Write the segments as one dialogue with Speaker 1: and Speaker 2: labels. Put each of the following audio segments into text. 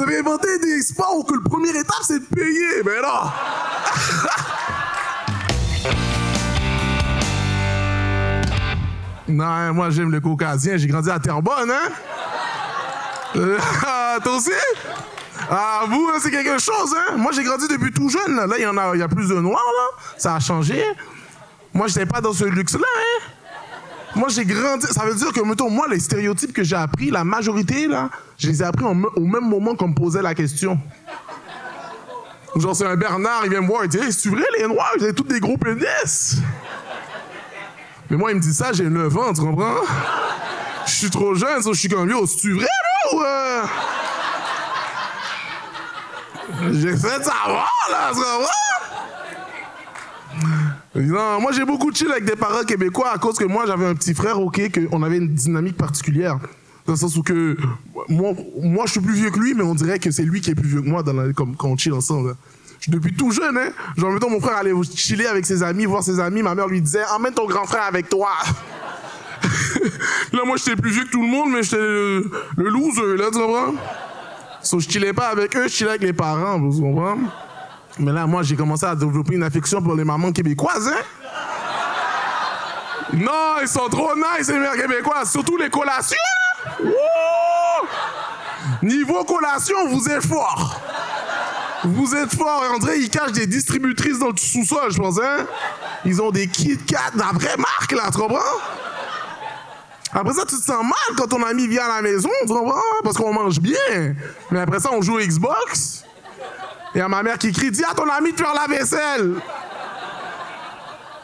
Speaker 1: Vous avez inventé des sports où le premier étape, c'est de payer. Mais non! non, moi, j'aime le caucasien. J'ai grandi à Terrebonne, hein? Euh, toi aussi? Ah, vous, c'est quelque chose, hein? Moi, j'ai grandi depuis tout jeune. Là, il y, a, il y a plus de noirs, là. Ça a changé. Moi, j'étais pas dans ce luxe-là, hein? Moi, j'ai grandi. Ça veut dire que, mettons, moi, les stéréotypes que j'ai appris, la majorité, là, je les ai appris au même moment qu'on me posait la question. Genre, c'est un Bernard, il vient me voir, il dit hey, C'est vrai, les Noirs, ils ont tous des gros pénis? Mais moi, il me dit ça, j'ai 9 ans, tu comprends? Je suis trop jeune, je suis comme lui, c'est vrai, là, ou. Euh? J'essaie de savoir, là, tu comprends? Non, moi j'ai beaucoup chill avec des parents québécois à cause que moi j'avais un petit frère, ok, qu'on avait une dynamique particulière. Dans le sens où que moi, je suis plus vieux que lui, mais on dirait que c'est lui qui est plus vieux que moi quand on chill ensemble. Depuis tout jeune, hein. Genre, mettons, mon frère allait chiller avec ses amis, voir ses amis, ma mère lui disait Emmène ton grand frère avec toi. là, moi j'étais plus vieux que tout le monde, mais j'étais le, le loser, là, tu comprends? So, je chillais pas avec eux, je chillais avec les parents, vous comprenez? Mais là, moi, j'ai commencé à développer une affection pour les mamans québécoises, hein? Non, ils sont trop nice, les mères québécoises. Surtout les collations, là. Niveau collation, vous êtes fort. Vous êtes fort. Et André, ils cachent des distributrices dans le sous-sol, je pense, hein? Ils ont des Kit Kat, la vraie marque, là, tu comprends? Après ça, tu te sens mal quand ton ami vient à la maison, tu comprends? Parce qu'on mange bien. Mais après ça, on joue Xbox. Il y a ma mère qui crie Dis à ton ami de faire la vaisselle.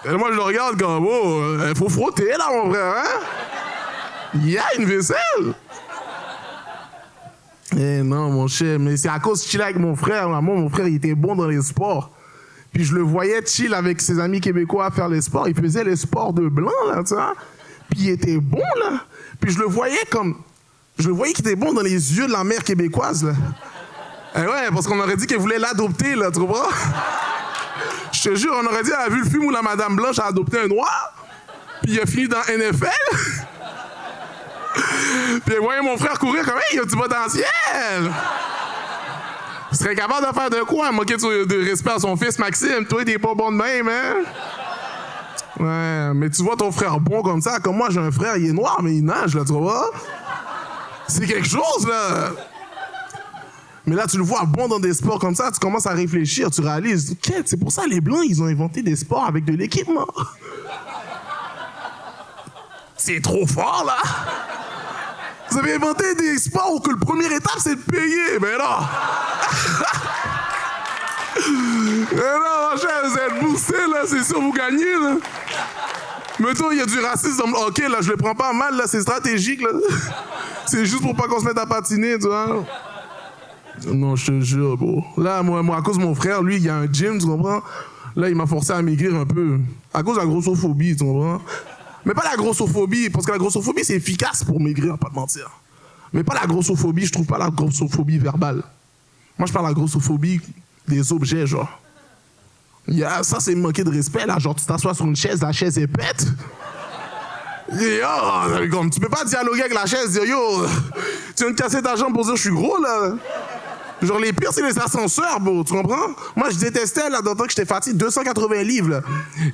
Speaker 1: Et moi, je le regarde comme Oh, il faut frotter là, mon frère, hein Il y a une vaisselle. Eh non, mon cher, mais c'est à cause de chill avec mon frère. Moi, mon frère, il était bon dans les sports. Puis je le voyais chill avec ses amis québécois à faire les sports. Il faisait les sports de blanc, là, tu vois. Puis il était bon, là. Puis je le voyais comme. Je le voyais qu'il était bon dans les yeux de la mère québécoise, là. Eh ouais, parce qu'on aurait dit qu'elle voulait l'adopter, là, tu vois? Je te jure, on aurait dit, elle a vu le film où la Madame Blanche a adopté un noir, puis il a fini dans NFL. puis elle voyait mon frère courir comme, hey, il a du potentiel! Il serait capable de faire de quoi? Moquer de respect à son fils Maxime? Toi, t'es pas bon de même, hein? Ouais, mais tu vois ton frère bon comme ça, comme moi, j'ai un frère, il est noir, mais il nage, là, tu vois? C'est quelque chose, là! Mais là, tu le vois bon dans des sports comme ça, tu commences à réfléchir, tu réalises, c'est pour ça les Blancs, ils ont inventé des sports avec de l'équipement. C'est trop fort, là! Vous avez inventé des sports où que le premier étape, c'est de payer, mais non! mais non, mon cher, vous êtes boosté, là, c'est sûr, vous gagnez, là! Mettons, il y a du racisme hockey, là, je le prends pas mal, là, c'est stratégique, là. C'est juste pour pas qu'on se mette à patiner, tu vois. Non, je te jure, bro. Là, moi, moi, à cause de mon frère, lui, il y a un gym, tu comprends? Là, il m'a forcé à maigrir un peu. À cause de la grossophobie, tu comprends? Mais pas la grossophobie, parce que la grossophobie, c'est efficace pour maigrir, pas de mentir. Mais pas la grossophobie, je trouve pas la grossophobie verbale. Moi, je parle de la grossophobie des objets, genre. Yeah, ça, c'est manquer de respect, là. Genre, tu t'assois sur une chaise, la chaise est pète. Yo, comme, tu peux pas dialoguer avec la chaise, dire yo, tu viens de casser ta jambe pour dire je suis gros, là. Genre, les pires, c'est les ascenseurs, bro, tu comprends? Moi, je détestais, là, d'autant que j'étais fatigué, 280 livres, là.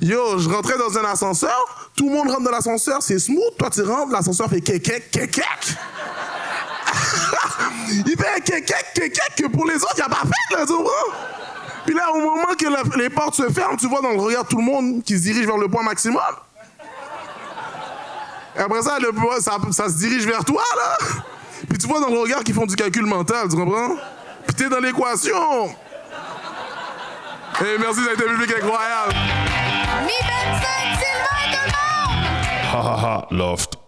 Speaker 1: Yo, je rentrais dans un ascenseur, tout le monde rentre dans l'ascenseur, c'est smooth, toi, tu rentres, l'ascenseur fait kekek, kekek. Il fait kekek, kekek, que pour les autres, il a pas fait, là, tu comprends? Puis là, au moment que les portes se ferment, tu vois dans le regard tout le monde qui se dirige vers le point maximum. Et après ça, le ça, ça se dirige vers toi, là. Puis tu vois dans le regard qu'ils font du calcul mental, tu comprends? Dans l'équation. Et merci, ça a été public incroyable.
Speaker 2: Mi 25, Sylvain, tout le monde!
Speaker 3: Ha ha ha, loft.